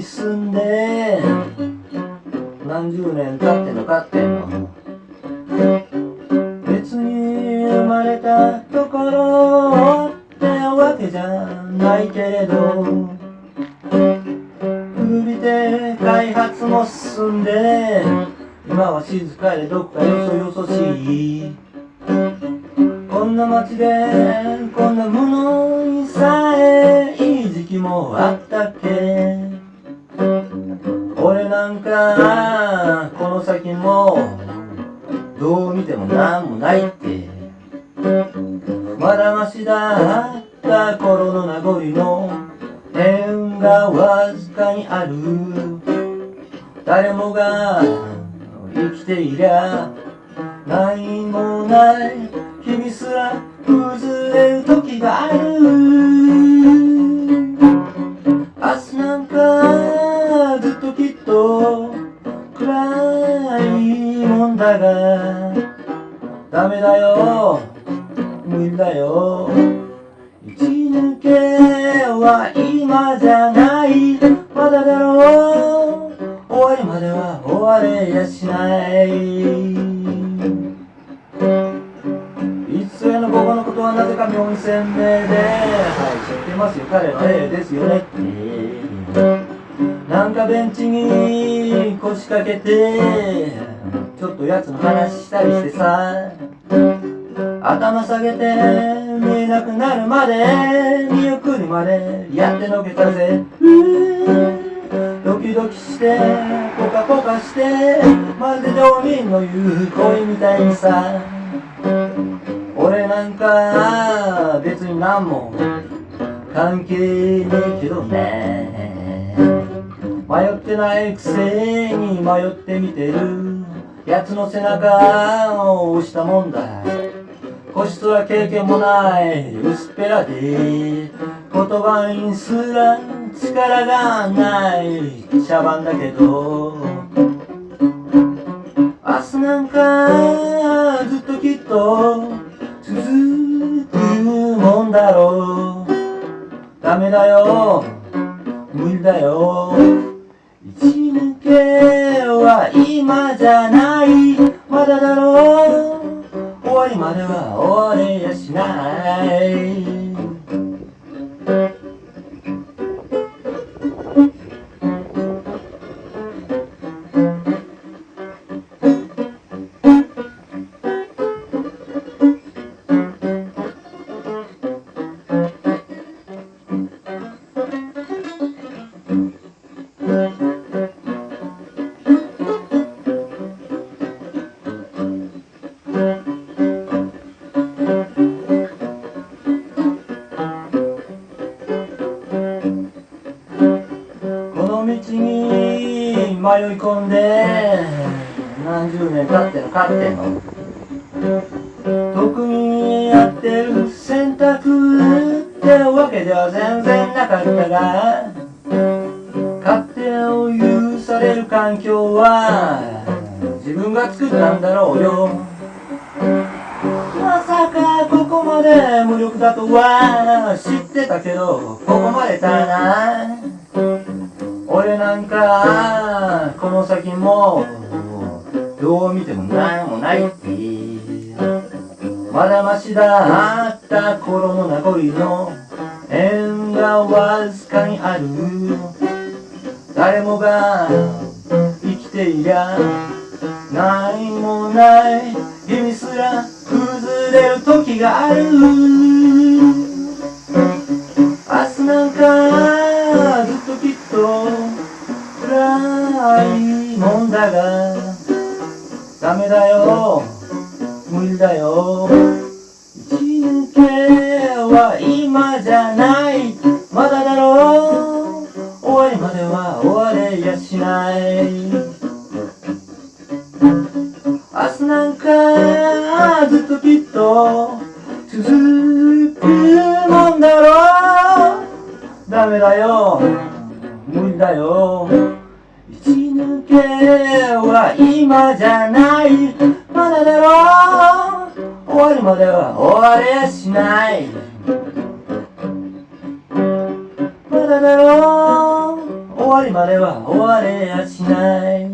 住んで何十年経ってんのかってんの。別に生まれたところってわけじゃないけれど海で開発も進んで今は静かでどっかよそよそしい。こんな街でこんなものもあったっけ。俺なんかこの先もどう見てもなんもないって。まだましだった頃の名残の。縁がわずかにある。誰もが生きていりゃ何もない。君すら崩れる時がある。だがダメだよ。無理だよ。一抜けは今じゃない。まだだろう。終わりまでは終われやしない。いつ上の午後のことはなぜか妙に鮮明ではい知ってますよ。彼の絵ですよね。なんかベンチに腰掛けてちょっとやつの話したりしてさ。頭下げて見えなくなるまで見送りまでやってのけたぜ。ドキドキしてポカポカしてまるで道民の言う恋みたいにさ。俺なんか別に何も関係ねえけどね。迷ってないくせに迷ってみてる。奴の背中を押したもんだ。個室は経験もない薄っぺらで言葉にすら力がない茶番だけど。明日なんかずっときっと続くもんだろう。ダメだよ。無理だよ一抜けは今じゃない道に迷い込んで何十年経ってのかっての。特にやってる選択ってわけでは全然なかったが勝手を許される環境は自分が作ったんだろうよ。まさかここまで無力だとは知ってたけどここまでたな。俺なんかこの先もどう見ても何もないってまだましだあった頃の名残の縁がわずかにある。誰もが生きていりゃ何もない。君すら崩れる時がある。だ。がダメだよ。無理だよ。一抜けは今じゃない。まだだろう。終わりまでは終われやしない。明日なんかずっときっと続くもんだろう。ダメだよ。無理だよ。抜けは今じゃない。まだだろ。う終わりまでは終われやしない。まだだろ。う終わりまでは終われやしない終われやしない。